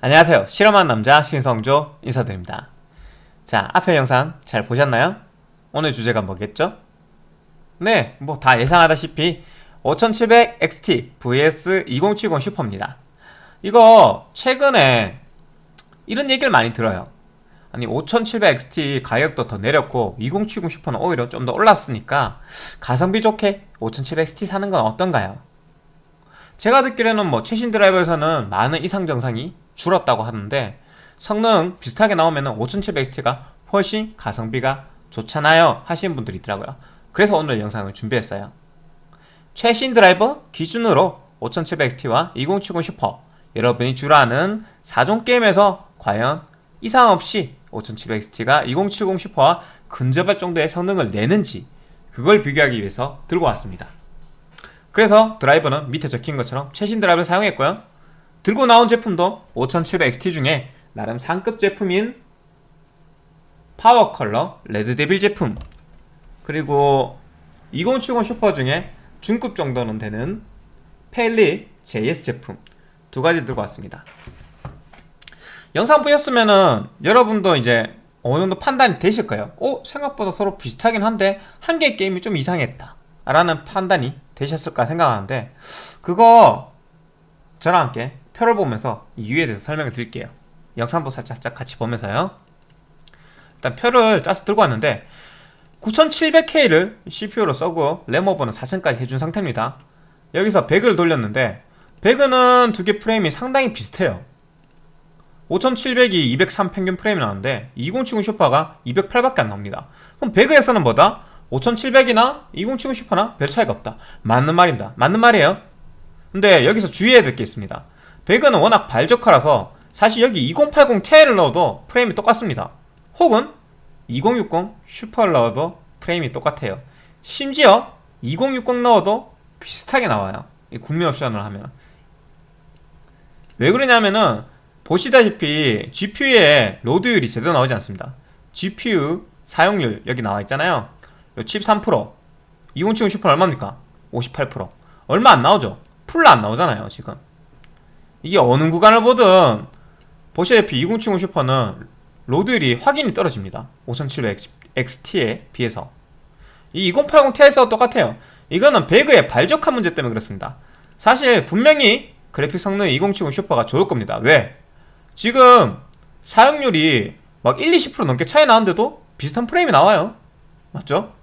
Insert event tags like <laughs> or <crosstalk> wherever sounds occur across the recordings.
안녕하세요 실험한 남자 신성조 인사드립니다 자 앞에 영상 잘 보셨나요? 오늘 주제가 뭐겠죠? 네 뭐 다 예상하다시피 5700XT vs 2070 슈퍼입니다 이거 최근에 이런 얘기를 많이 들어요 아니 5700XT 가격도 더 내렸고 2070 슈퍼는 오히려 좀 더 올랐으니까 가성비 좋게 5700XT 사는 건 어떤가요? 제가 듣기로는 뭐 최신 드라이버에서는 많은 이상 정상이 줄었다고 하는데 성능 비슷하게 나오면 5700XT가 훨씬 가성비가 좋잖아요 하시는 분들이 있더라고요. 그래서 오늘 영상을 준비했어요. 최신 드라이버 기준으로 5700XT와 2070 슈퍼 여러분이 주로 아는 4종 게임에서 과연 이상 없이 5700XT가 2070 슈퍼와 근접할 정도의 성능을 내는지 그걸 비교하기 위해서 들고 왔습니다. 그래서 드라이버는 밑에 적힌 것처럼 최신 드라이버를 사용했고요 들고 나온 제품도 5700XT 중에 나름 상급 제품인 PowerColor Red Devil 제품. 그리고 2070 슈퍼 중에 중급 정도는 되는 Palit JS 제품. 두 가지 들고 왔습니다. 영상 보셨으면은 여러분도 이제 어느 정도 판단이 되실 거예요. 어? 생각보다 서로 비슷하긴 한데 한 개의 게임이 좀 이상했다 라는 판단이 되셨을까 생각하는데 그거 저랑 함께 표를 보면서 이유에 대해서 설명을 드릴게요. 영상도 살짝 같이 보면서요. 일단 표를 짜서 들고 왔는데 9700K를 CPU로 써고 램 오버는 4000까지 해준 상태입니다. 여기서 배그를 돌렸는데 배그는 두개 프레임이 상당히 비슷해요. 5700이 203 평균 프레임이 나오는데 2070 슈퍼가 208밖에 안 나옵니다. 그럼 배그에서는 뭐다? 5700이나 2070 슈퍼나 별 차이가 없다. 맞는 말입니다. 맞는 말이에요. 근데 여기서 주의해야 될 게 있습니다 배그는 워낙 발적화라서 사실 여기 2080 Ti를 넣어도 프레임이 똑같습니다. 혹은 2060 슈퍼를 넣어도 프레임이 똑같아요. 심지어 2060 넣어도 비슷하게 나와요. 국민 옵션을 하면. 왜 그러냐면은 보시다시피 GPU에 로드율이 제대로 나오지 않습니다. GPU 사용률 여기 나와 있잖아요. 칩3% 2070 슈퍼 얼마입니까? 58% 얼마 안 나오죠? full로 안 나오잖아요 지금 이게 어느 구간을 보든 보시다시피 2070 슈퍼는 로드율이 확연히 떨어집니다. 5700XT에 비해서. 이 2080 Ti에서 똑같아요. 이거는 배그의 발적화 문제 때문에 그렇습니다. 사실 분명히 그래픽 성능 2070 슈퍼가 좋을 겁니다. 왜? 지금 사용률이 막 1, 20% 넘게 차이 나는데도 비슷한 프레임이 나와요. 맞죠?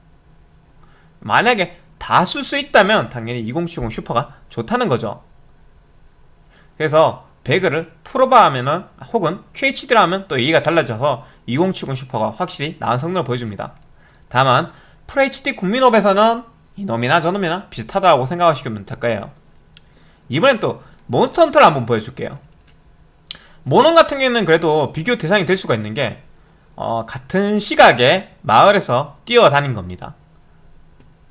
만약에 다 쓸 수 있다면 당연히 2070 슈퍼가 좋다는 거죠 그래서 배그를 풀옵 하면은 혹은 QHD라 하면 또 얘기가 달라져서 2070 슈퍼가 확실히 나은 성능을 보여줍니다. 다만 FHD 국민옵에서는 이놈이나 저놈이나 비슷하다고 생각하시면 될 거예요. 이번엔 또 몬스터 헌터를 한번 보여줄게요. 몬헌 같은 경우에는 그래도 비교 대상이 될 수가 있는 게 어, 같은 시각에 마을에서 뛰어다닌 겁니다.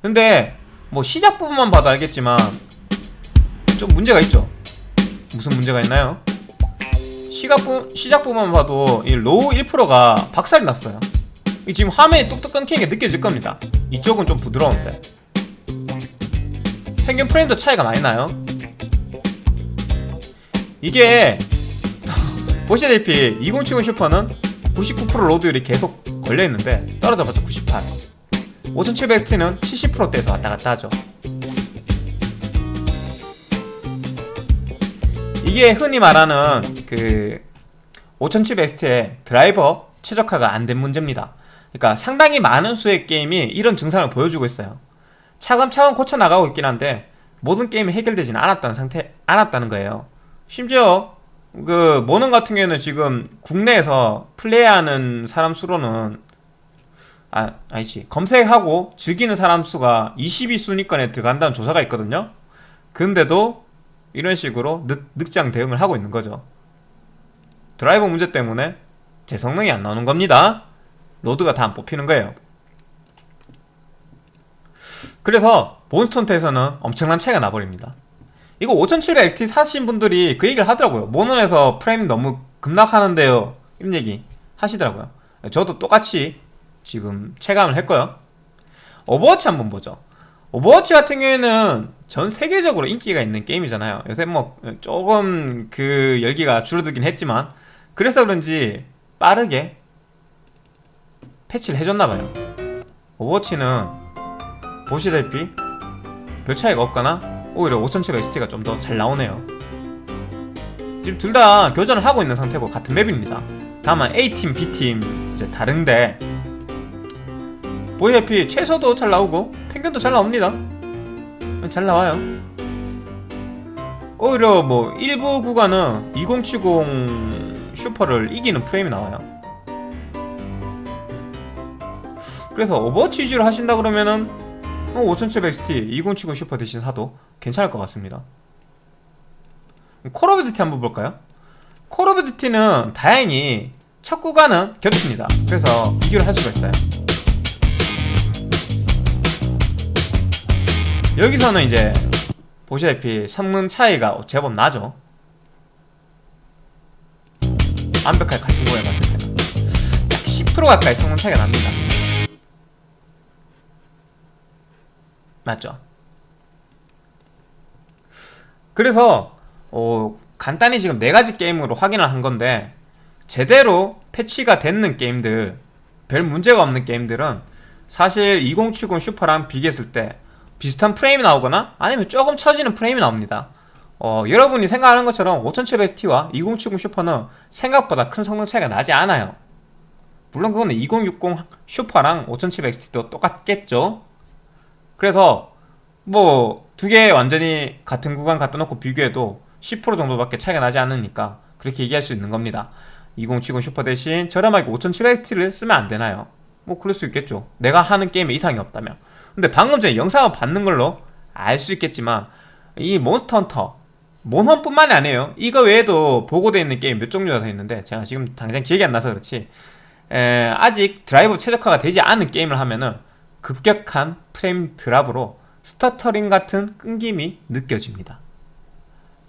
근데 뭐 시작 부분만 봐도 알겠지만 좀 문제가 있죠 무슨 문제가 있나요? 시각 부, 시작 부분만 봐도 이 low 1%가 박살이 났어요. 이 지금 화면이 뚝뚝 끊기는 게 느껴질 겁니다. 이쪽은 좀 부드러운데. 평균 프레임도 차이가 많이 나요. 이게 <laughs> 보시다시피 2070 슈퍼는 99% 로드율이 계속 걸려있는데 떨어져봤자 98 5700T는 70%대에서 왔다갔다 하죠 이게 흔히 말하는 그 5700T의 드라이버 최적화가 안 된 문제입니다. 그러니까 상당히 많은 수의 게임이 이런 증상을 보여주고 있어요. 차근차근 고쳐나가고 있긴 한데 모든 게임이 해결되지는 않았다는 상태 않았다는 거예요. 심지어 그 모넌 같은 경우에는 지금 국내에서 플레이하는 사람 수로는 아, 아니지. 검색하고 즐기는 사람 수가 22순위권에 들어간다는 조사가 있거든요. 근데도 이런 식으로 늑, 늑장 대응을 하고 있는 거죠. 드라이버 문제 때문에 제 성능이 안 나오는 겁니다. 로드가 다 안 뽑히는 거예요. 그래서 몬스터 헌터에서는 엄청난 차이가 나버립니다. 이거 5700XT 사신 분들이 그 얘기를 하더라고요. 몬헌에서 프레임 너무 급락하는데요. 이런 얘기 하시더라고요. 저도 똑같이 지금 체감을 했고요. 오버워치 한번 보죠. 오버워치 같은 경우에는 전 세계적으로 인기가 있는 게임이잖아요. 요새 뭐 조금 그 열기가 줄어들긴 했지만 그래서 그런지 빠르게 패치를 해줬나봐요. 오버워치는 보시다시피 별 차이가 없거나 오히려 5700 XT가 좀 더 잘 나오네요. 지금 둘 다 교전을 하고 있는 상태고 같은 맵입니다. 다만 A팀, B팀 이제 다른데 보시다시피 최소도 잘 나오고 평균도 잘 나옵니다 잘 나와요. 오히려 뭐 일부 구간은 2070 슈퍼를 이기는 프레임이 나와요. 그래서 오버워치 위주로 하신다 그러면은 5700XT 2070 슈퍼 대신 사도 괜찮을 것 같습니다. 콜 오브 듀티 한번 볼까요? 콜 오브 듀티는 다행히 첫 구간은 겹칩니다. 그래서 비교를 할 수가 있어요 여기서는 이제 보시다시피 성능 차이가 제법 나죠. 완벽하게 같은 거에 봤을 때는. 약 10% 가까이 성능 차이가 납니다. 맞죠? 그래서 어, 간단히 지금 네 가지 게임으로 확인을 한 건데 제대로 패치가 됐는 게임들 별 문제가 없는 게임들은 사실 2070 슈퍼랑 비교했을 때 비슷한 프레임이 나오거나 아니면 조금 처지는 프레임이 나옵니다. 어, 여러분이 생각하는 것처럼 5700T와 2070 슈퍼는 생각보다 큰 성능 차이가 나지 않아요. 물론 그거는 2060 슈퍼랑 5700XT도 똑같겠죠? 그래서 뭐 두 개 완전히 같은 구간 갖다 놓고 비교해도 10% 정도밖에 차이가 나지 않으니까 그렇게 얘기할 수 있는 겁니다. 2070 슈퍼 대신 저렴하게 5700XT를 쓰면 안 되나요? 뭐 그럴 수 있겠죠. 내가 하는 게임에 이상이 없다면 근데 방금 전에 영상을 봤는 걸로 알 수 있겠지만 이 몬스터 헌터 몬헌뿐만이 아니에요. 이거 외에도 보고되어 있는 게임 몇 종류가 더 있는데 제가 지금 당장 기억이 안 나서 그렇지. 에, 아직 드라이버 최적화가 되지 않은 게임을 하면은 급격한 프레임 드랍으로 stuttering 같은 끊김이 느껴집니다.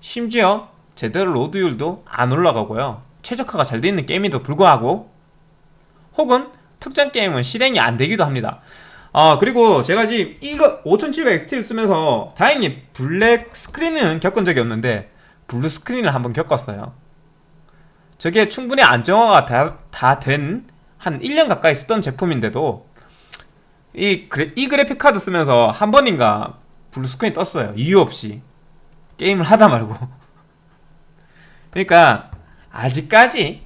심지어 제대로 로드율도 안 올라가고요. 최적화가 잘 되어 있는 게임에도 불구하고 혹은 특정 게임은 실행이 안 되기도 합니다 아 그리고 제가 지금 이거 5700XT를 쓰면서 다행히 블랙 스크린은 겪은 적이 없는데 블루 스크린을 한번 겪었어요. 저게 충분히 안정화가 다 된 한 1년 가까이 쓰던 제품인데도 이, 그래, 이 그래픽 카드 쓰면서 한 번인가 블루 스크린이 떴어요. 이유 없이. 게임을 하다 말고. <laughs> 그러니까 아직까지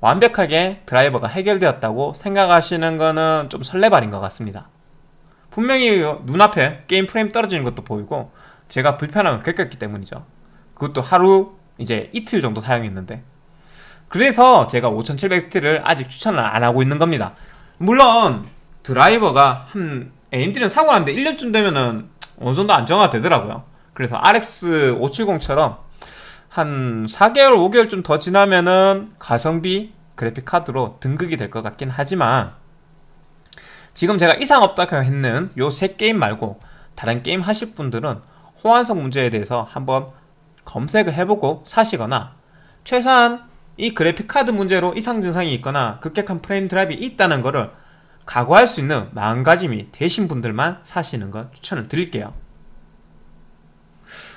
완벽하게 드라이버가 해결되었다고 생각하시는 거는 좀 설레발인 것 같습니다 분명히 눈앞에 게임 프레임 떨어지는 것도 보이고 제가 불편함을 겪었기 때문이죠. 그것도 하루 이제 이틀 정도 사용했는데. 그래서 제가 5700XT를 아직 추천을 안 하고 있는 겁니다. 물론 드라이버가 한 AMD는 사고 났는데 1년쯤 되면은 어느 정도 안정화가 되더라고요. 그래서 RX 570처럼 한 4개월 5개월쯤 더 지나면은 가성비 그래픽 카드로 등극이 될 것 같긴 하지만 지금 제가 이상 없다고 했는 요 세 게임 말고 다른 게임 하실 분들은 호환성 문제에 대해서 한번 검색을 해보고 사시거나 최소한 이 그래픽카드 문제로 이상 증상이 있거나 급격한 프레임 드랍이 있다는 것을 각오할 수 있는 마음가짐이 되신 분들만 사시는 걸 추천을 드릴게요.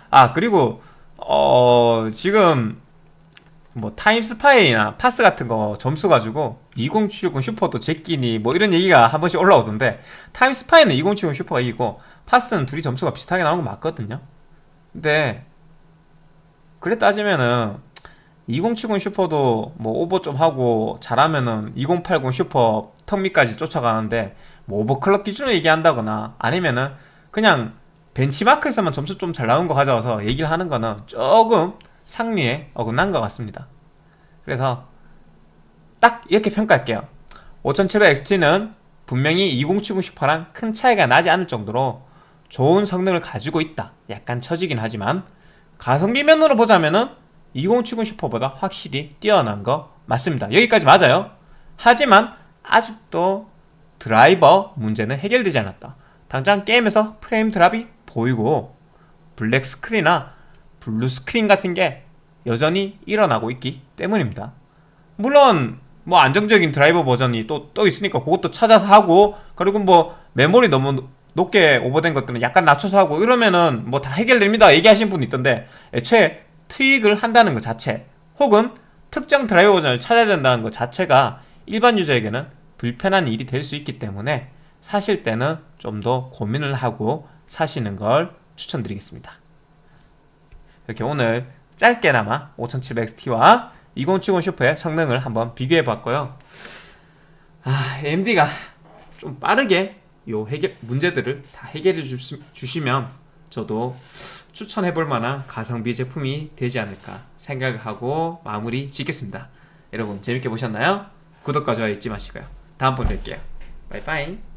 아 그리고 어 지금 뭐 타임스파이나 파스 같은 거 점수 가지고 2070 슈퍼도 제끼니 뭐 이런 얘기가 한 번씩 올라오던데 타임스파이는 2070 슈퍼가 이기고 파스는 둘이 점수가 비슷하게 나온 거 맞거든요. 근데 그래 따지면은 2070 슈퍼도 뭐 오버 좀 하고 잘하면은 2080 슈퍼 턱밑까지 쫓아가는데 뭐 오버클럭 기준으로 얘기한다거나 아니면은 그냥 벤치마크에서만 점수 좀 잘 나온 거 가져와서 얘기를 하는 거는 조금 상리에 어긋난 것 같습니다. 그래서 딱 이렇게 평가할게요. 5700XT는 분명히 2070 Super랑 큰 차이가 나지 않을 정도로 좋은 성능을 가지고 있다. 약간 처지긴 하지만 가성비 면으로 보자면 은 2070 Super보다 확실히 뛰어난 거 맞습니다. 여기까지 맞아요. 하지만 아직도 드라이버 문제는 해결되지 않았다. 당장 게임에서 frame drop이 보이고 블랙 스크린이나 블루 스크린 같은 게 여전히 일어나고 있기 때문입니다. 물론 뭐 안정적인 드라이버 버전이 또, 또 있으니까 그것도 찾아서 하고 그리고 뭐 메모리 너무 높게 오버된 것들은 약간 낮춰서 하고 이러면은 뭐 다 해결됩니다. 얘기하신 분 있던데 애초에 트윅을 한다는 것 자체 혹은 특정 드라이버 버전을 찾아야 된다는 것 자체가 일반 유저에게는 불편한 일이 될 수 있기 때문에 사실 때는 좀 더 고민을 하고 사시는 걸 추천드리겠습니다. 이렇게 오늘 짧게나마 5700XT와 2070 슈퍼의 성능을 한번 비교해 봤고요 아 AMD가 좀 빠르게 요 해결 문제들을 다 해결해 주시, 주시 면 저도 추천해 볼 만한 가성비 제품이 되지 않을까 생각을 하고 마무리 짓겠습니다. 여러분 재밌게 보셨나요? 구독과 좋아요 잊지 마시고요. 다음번 뵐게요. 바이바이.